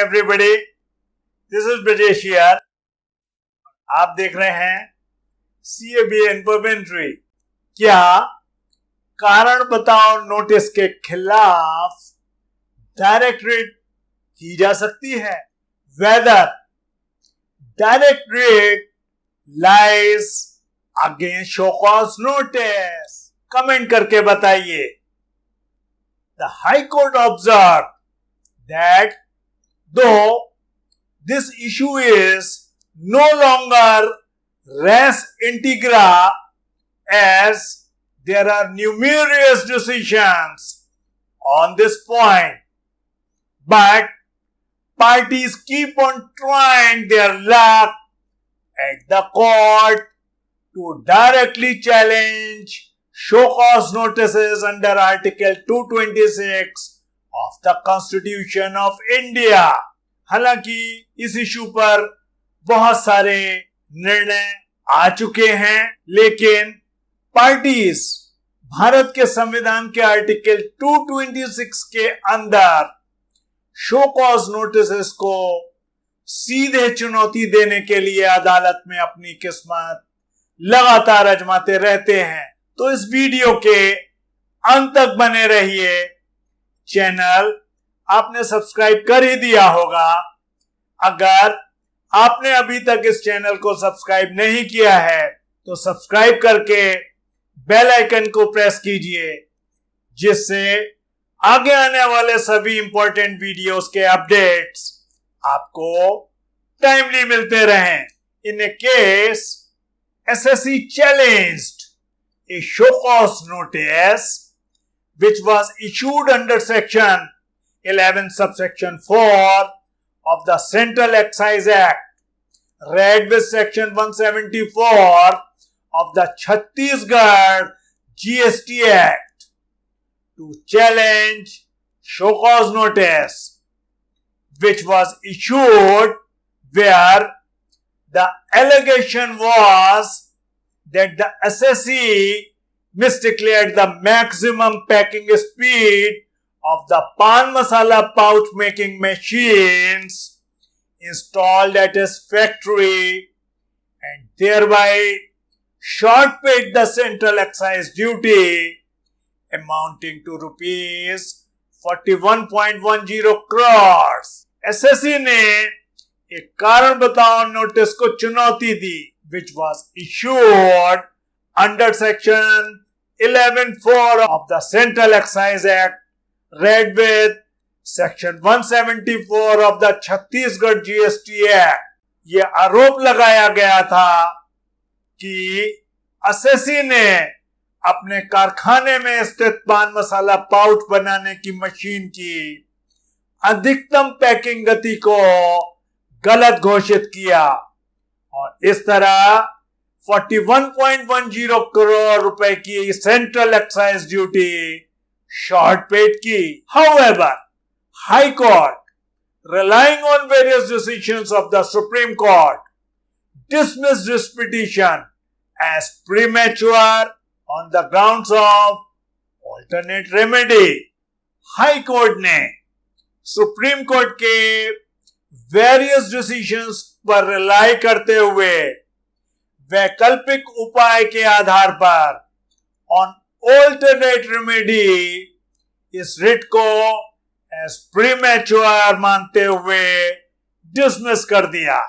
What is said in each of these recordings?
This is Brajesh here. आप देख रहे हैं सी ए बी क्या कारण बताओ नोटिस के खिलाफ डायरेक्ट रेट की जा सकती है? Whether direct writ lies against show cause notice comment करके बताइए। The high court observe that though this issue is no longer res integra as there are numerous decisions on this point. But parties keep on trying their luck at the court to directly challenge show cause notices under Article 226 of the Constitution of India. हालाँकि इस issue पर बहुत सारे निर्णय आ चुके हैं, लेकिन parties Bharat के संविधान के आर्टिकल 226 के अंदर शो कॉज नोटिस को सीधे चुनौती देने के लिए अदालत में अपनी किस्मत लगातार अजमाते रहते हैं। तो इस वीडियो के अंत तक बने रहिए चैनल आपने सब्सक्राइब कर ही दिया होगा। अगर आपने अभी तक इस चैनल को सब्सक्राइब नहीं किया है तो सब्सक्राइब करके बेल आइकन को प्रेस कीजिए, जिससे आगे आने वाले सभी इंपॉर्टेंट वीडियोस के अपडेट्स आपको टाइमली मिलते रहें। In a case SSC challenged a show cause notice which was issued under section 11 subsection 4 of the Central Excise Act, read with section 174 of the Chhattisgarh GST Act to challenge show cause notice, which was issued where the allegation was that the SSE misdeclared the maximum packing speed of the pan masala pouch making machines installed at his factory and thereby short paid the central excise duty amounting to rupees 41.10 crores. SSC ने एक कारण बताओ notice को चुनौती दी which was issued under section 11.4 of the Central Excise Act Read with section 174 of the Chhattisgarh GST act ये आरोप लगाया गया था कि असेसी ने अपने कारखाने में स्थित पान मसाला पाउच बनाने की मशीन की अधिकतम पैकिंग गति को गलत घोषित किया और इस तरह 41.10 करोड़ रुपए की central excise duty short paid की। However high court relying on various decision of the supreme court dismiss this petition as premature on the ground of alternate remedy high court ने सुप्रीम कोर्ट के various decision पर rely करते हुए वैकल्पिक उपाय के आधार पर on ऑल्टरनेट रेमेडी इस रिट को एज प्रीमेच्योर मानते हुए डिसमिस कर दिया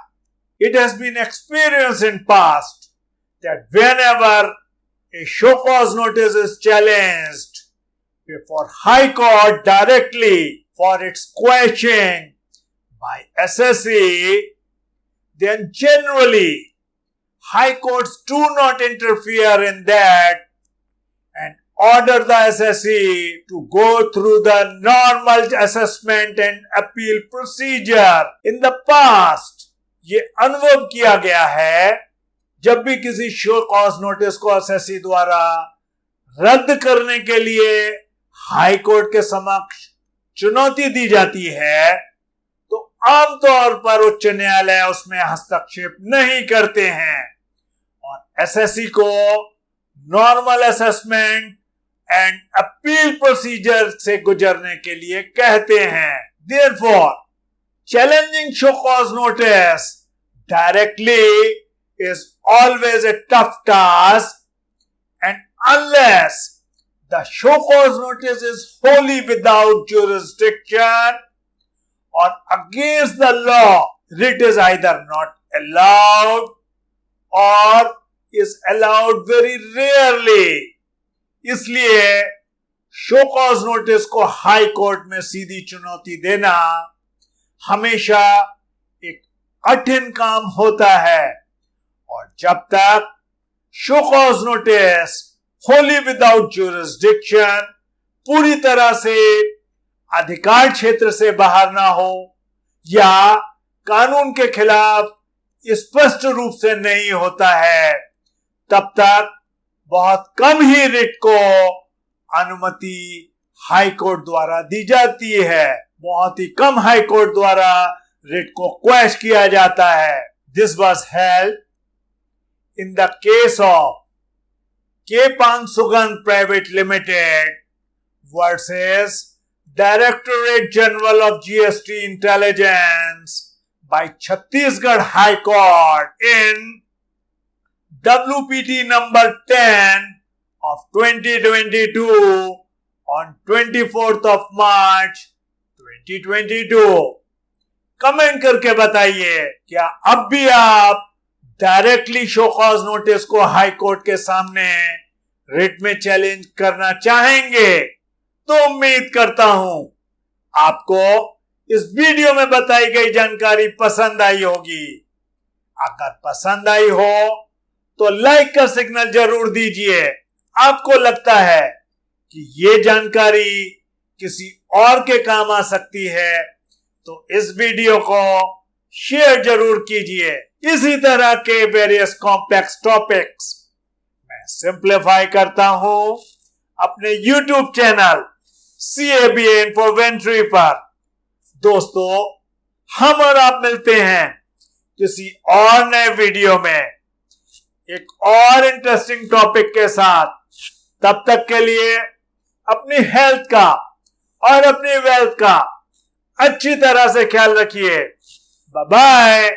it has been experienced in past that whenever a show cause notice is challenged before high court directly for its question by SSE, then generally high courts do not interfere in that and order the SSE to go through the normal assessment and appeal procedure. In the past, ये अनुभव किया गया है जब भी किसी show cause notice को SSC द्वारा रद्द करने के लिए हाई कोर्ट के समक्ष चुनौती दी जाती है तो आमतौर पर उच्च न्यायालय उसमें हस्तक्षेप नहीं करते हैं और एसएससी को normal assessment and appeal procedure से गुजरने के लिए कहते हैं। There for challenging show cause notice directly is always a tough task and unless the show cause notice is wholly without jurisdiction or against the law writ is either not allowed or is allowed very rarely इसलिए show cause notice को high court में सीधी चुनौती देना हमेशा एक कठिन काम होता है। और जब तक show cause notice wholly without jurisdiction पूरी तरह से अधिकार क्षेत्र से बाहर ना हो या कानून के खिलाफ स्पष्ट रूप से नहीं होता है, तब तक बहुत कम ही रिट को अनुमति हाई कोर्ट द्वारा दी जाती है। बहुत ही कम हाई कोर्ट द्वारा रिट को क्वेश किया जाता है। This was held in the case of K Pan Sugandh private limited versus directorate general of GST intelligence by Chhattisgarh High Court in WPT number 10 of 2022 on 24th of March 2022. Comment करके बताइए, क्या अब भी आप directly show cause notice को high court के सामने writ में चैलेंज करना चाहेंगे तो उम्मीद करता हूँ आपको इस वीडियो में बताई गई जानकारी पसंद आई होगी अगर पसंद आई हो तो लाइक का सिग्नल ज़रूर दीजिए। आपको लगता है कि ये जानकारी किसी और के काम आ सकती है तो इस वीडियो को शेयर ज़रूर कीजिए। इसी तरह के वेरियस कॉम्प्लेक्स टॉपिक्स मैं सिंप्लीफाई करता हूँ अपने YouTube channel C A B Infoventory पर। दोस्तों, हम और आप मिलते हैं किसी और नए वीडियो में। एक और इंटरेस्टिंग टॉपिक के साथ, तब तक के लिए अपनी हेल्थ का और अपनी वेल्थ का अच्छी तरह से ख्याल रखिए। बाय